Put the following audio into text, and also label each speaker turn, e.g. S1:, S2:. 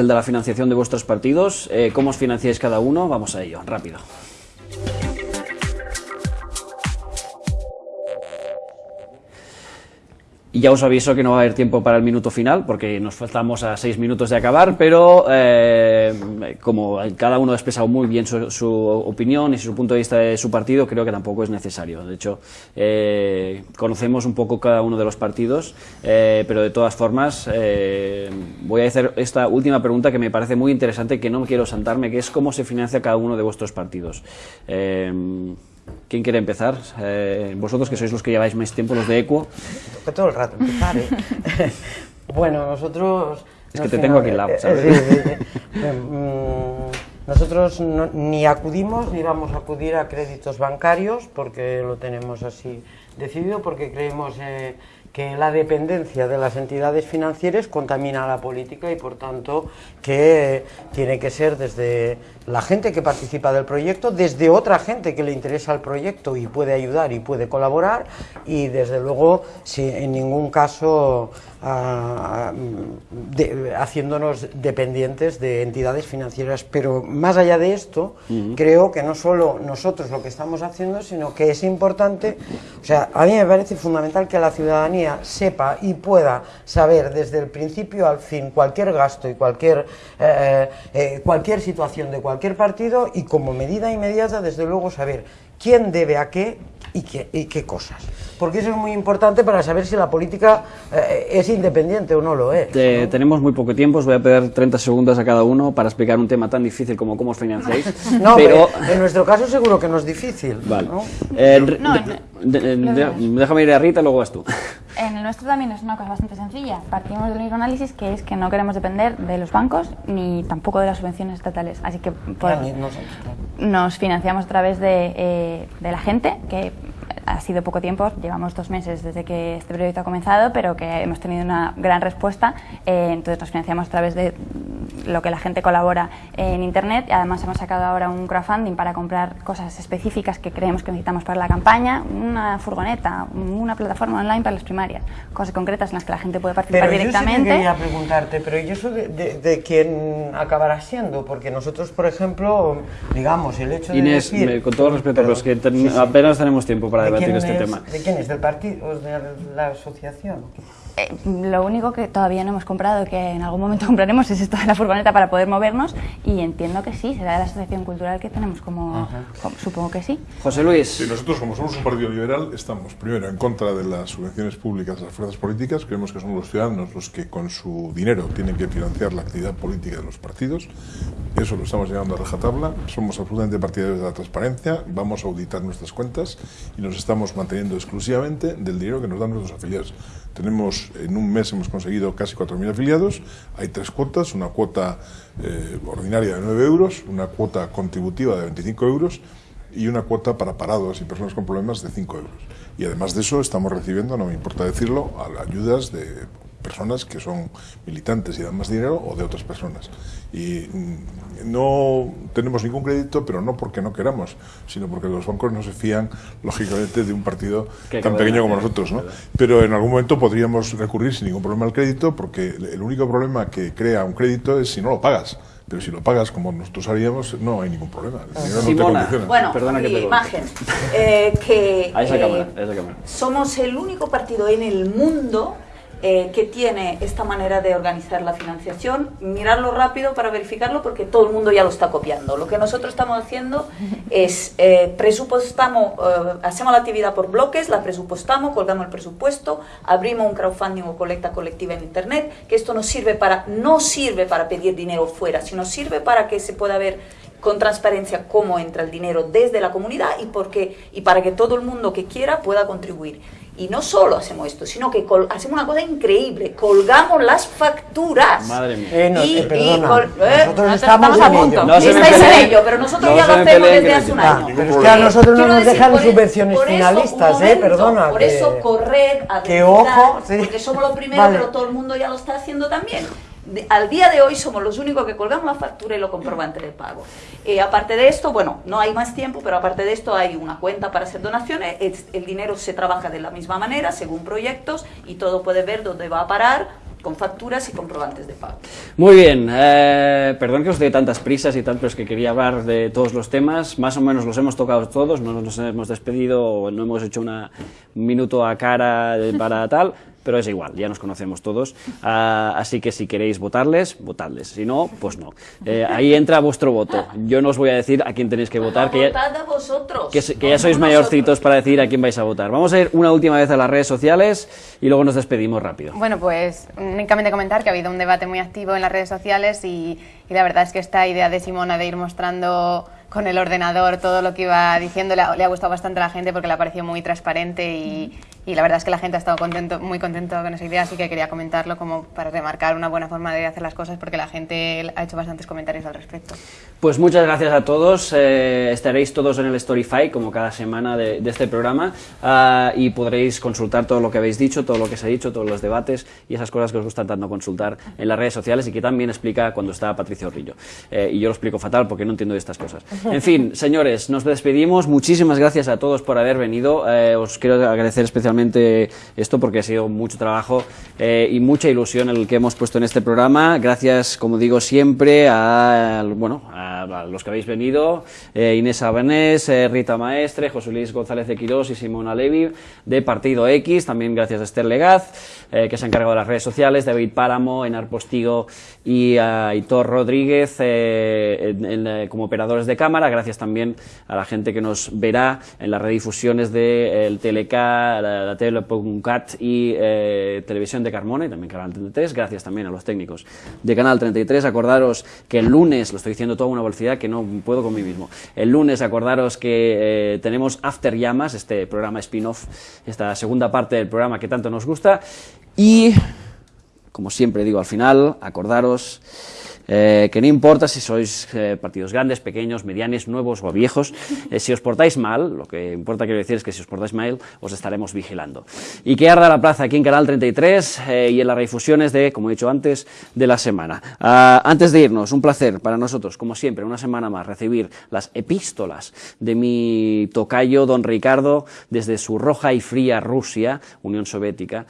S1: el de la financiación de vuestros partidos. Eh, ¿Cómo os financiáis cada uno? Vamos a ello, rápido. Y ya os aviso que no va a haber tiempo para el minuto final, porque nos faltamos a seis minutos de acabar, pero eh, como cada uno ha expresado muy bien su, opinión y su punto de vista de su partido, creo que tampoco es necesario. De hecho, eh, conocemos un poco cada uno de los partidos, eh, pero de todas formas voy a hacer esta última pregunta que me parece muy interesante, que no quiero saltarme, que es cómo se financia cada uno de vuestros partidos. ¿Quién quiere empezar? Eh, vosotros que sois los que lleváis más tiempo, los de Equo.
S2: Toca todo el rato empezar, ¿eh? bueno, nosotros...
S1: Es que te tengo aquí al lado, ¿sabes?
S2: Mm, nosotros ni acudimos ni vamos a acudir a créditos bancarios porque lo tenemos así decidido, porque creemos eh, que la dependencia de las entidades financieras contamina la política y por tanto que tiene que ser desde la gente que participa del proyecto, desde otra gente que le interesa el proyecto y puede ayudar y puede colaborar y desde luego si en ningún caso ah, haciéndonos dependientes de entidades financieras. Pero más allá de esto, creo que no solo nosotros lo que estamos haciendo, sino que es importante, o sea, a mí me parece fundamental que la ciudadanía sepa y pueda saber desde el principio al fin cualquier gasto y cualquier, eh, eh, cualquier situación de cualquier partido y como medida inmediata, desde luego, saber quién debe a qué y qué, y qué cosas. Porque eso es muy importante para saber si la política eh, es independiente o no lo es.
S1: Tenemos muy poco tiempo, os voy a pedir 30 segundos a cada uno para explicar un tema tan difícil como cómo os financiáis.
S2: no, pero en nuestro caso seguro que no es difícil. Vale.
S1: déjame ir a Rita, luego vas tú.
S3: En el nuestro también es una cosa bastante sencilla. Partimos del único análisis que es que no queremos depender de los bancos ni tampoco de las subvenciones estatales. Así que nos financiamos a través de, eh, de la gente, que ha sido poco tiempo, llevamos dos meses desde que este proyecto ha comenzado, pero que hemos tenido una gran respuesta. Eh, entonces nos financiamos a través de lo que la gente colabora en Internet. y Además hemos sacado ahora un crowdfunding para comprar cosas específicas que creemos que necesitamos para la campaña, una furgoneta, una plataforma online para las primarias, cosas concretas en las que la gente puede participar
S2: pero
S3: directamente.
S2: Yo sí quería preguntarte, pero ¿y eso de, de, quién acabará siendo? Porque nosotros, por ejemplo, digamos, el hecho de
S1: Inés, con todo respeto, pero es que apenas tenemos tiempo para este tema.
S2: ¿De quién es? ¿Del partido o de la asociación?
S3: Eh, lo único que todavía no hemos comprado, que en algún momento compraremos, es esto de la furgoneta para poder movernos y entiendo que sí, será de la asociación cultural que tenemos como, supongo que sí.
S1: José Luis.
S4: Sí, nosotros como somos un partido liberal estamos primero en contra de las subvenciones públicas a las fuerzas políticas, creemos que son los ciudadanos los que con su dinero tienen que financiar la actividad política de los partidos, eso lo estamos llevando a rajatabla, somos absolutamente partidarios de la transparencia, vamos a auditar nuestras cuentas y nos estamos manteniendo exclusivamente del dinero que nos dan nuestros afiliados. Tenemos, en un mes hemos conseguido casi 4.000 afiliados, hay tres cuotas, una cuota eh, ordinaria de 9 euros, una cuota contributiva de 25 euros y una cuota para parados y personas con problemas de 5 euros. Y además de eso estamos recibiendo, no me importa decirlo, ayudas de personas que son militantes y dan más dinero o de otras personas. Y mm, no tenemos ningún crédito, pero no porque no queramos, sino porque los bancos no se fían, lógicamente, de un partido tan pequeño como nosotros. ¿no? Pero en algún momento podríamos recurrir sin ningún problema al crédito, porque el único problema que crea un crédito es si no lo pagas. Pero si lo pagas como nosotros haríamos, no hay ningún problema.
S5: bueno, Perdona que imagen. Eh, que, eh, somos el único partido en el mundo eh, que tiene esta manera de organizar la financiación, mirarlo rápido para verificarlo porque todo el mundo ya lo está copiando. Lo que nosotros estamos haciendo es eh, presupuestamos, eh, hacemos la actividad por bloques, la presupuestamos, colgamos el presupuesto, abrimos un crowdfunding o colecta colectiva en internet, que esto nos sirve para, no sirve para pedir dinero fuera, sino sirve para que se pueda ver con transparencia cómo entra el dinero desde la comunidad y, porque, y para que todo el mundo que quiera pueda contribuir. Y no solo hacemos esto, sino que hacemos una cosa increíble, colgamos las facturas.
S1: Madre mía.
S2: Eh, y,
S5: perdona,
S2: eh, nosotros estamos, a punto.
S5: No estáis en ello, pero nosotros ya lo hacemos desde hace un año.
S2: pero es que a nosotros no nos dejan subvenciones finalistas, eh, perdona.
S5: Por eso corred a
S2: que ojo, sí.
S5: porque somos los primeros, pero todo el mundo ya lo está haciendo también al día de hoy somos los únicos que colgamos la factura y lo comprobante de pago. Eh, aparte de esto, bueno, no hay más tiempo, pero aparte de esto hay una cuenta para hacer donaciones, el dinero se trabaja de la misma manera, según proyectos, y todo puede ver dónde va a parar, con facturas y comprobantes de pago.
S1: Muy bien, eh, perdón que os dé tantas prisas y tal, pero es que quería hablar de todos los temas, más o menos los hemos tocado todos, no nos hemos despedido, no hemos hecho un minuto a cara para tal, pero es igual, ya nos conocemos todos, ah, así que si queréis votarles, votadles, si no, pues no. Eh, ahí entra vuestro voto, yo no os voy a decir a quién tenéis que votar, que
S5: ya, a vosotros.
S1: que, ya sois mayorcitos para decir a quién vais a votar. Vamos a ir una última vez a las redes sociales y luego nos despedimos rápido.
S6: Bueno, pues únicamente comentar que ha habido un debate muy activo en las redes sociales y, y la verdad es que esta idea de Simona de ir mostrando con el ordenador todo lo que iba diciendo le ha, gustado bastante a la gente porque le ha parecido muy transparente y, y la verdad es que la gente ha estado contento, muy contento con esa idea, así que quería comentarlo como para remarcar una buena forma de hacer las cosas porque la gente ha hecho bastantes comentarios al respecto.
S1: Pues muchas gracias a todos, eh, estaréis todos en el Storyfy como cada semana de, este programa ah, y podréis consultar todo lo que habéis dicho, todo lo que se ha dicho, todos los debates y esas cosas que os gustan tanto consultar en las redes sociales y que también explica cuando está Patricio Rillo. Eh, y yo lo explico fatal porque no entiendo de estas cosas. En fin, señores, nos despedimos, muchísimas gracias a todos por haber venido, eh, os quiero agradecer especialmente esto porque ha sido mucho trabajo eh, y mucha ilusión el que hemos puesto en este programa. Gracias, como digo siempre, a, bueno, a, los que habéis venido, eh, Inés Abanés, eh, Rita Maestre, José Luis González de Quirós y Simona Levi de Partido X. También gracias a Esther Legaz, que se ha encargado de las redes sociales, David Páramo, Enar Postigo y a Hitor Rodríguez como operadores de cámara. Gracias también a la gente que nos verá en las redifusiones del TLK, la tele.cat y eh, Televisión de Carmona y también Canal 33. Gracias también a los técnicos de Canal 33. Acordaros que el lunes, lo estoy diciendo toda una que no puedo con mí mismo, el lunes acordaros que eh, tenemos After Llamas, este programa spin-off, esta segunda parte del programa que tanto nos gusta. Y, como siempre digo al final, acordaros eh, que no importa si sois eh, partidos grandes, pequeños, medianos, nuevos o viejos, eh, si os portáis mal, lo que importa quiero decir es que si os portáis mal, os estaremos vigilando. Y que arda la plaza aquí en Canal 33 y en las redifusiones de, como he dicho antes, de la semana. Ah, antes de irnos, un placer para nosotros, como siempre, una semana más, recibir las epístolas de mi tocayo, don Ricardo, desde su roja y fría Rusia, Unión Soviética,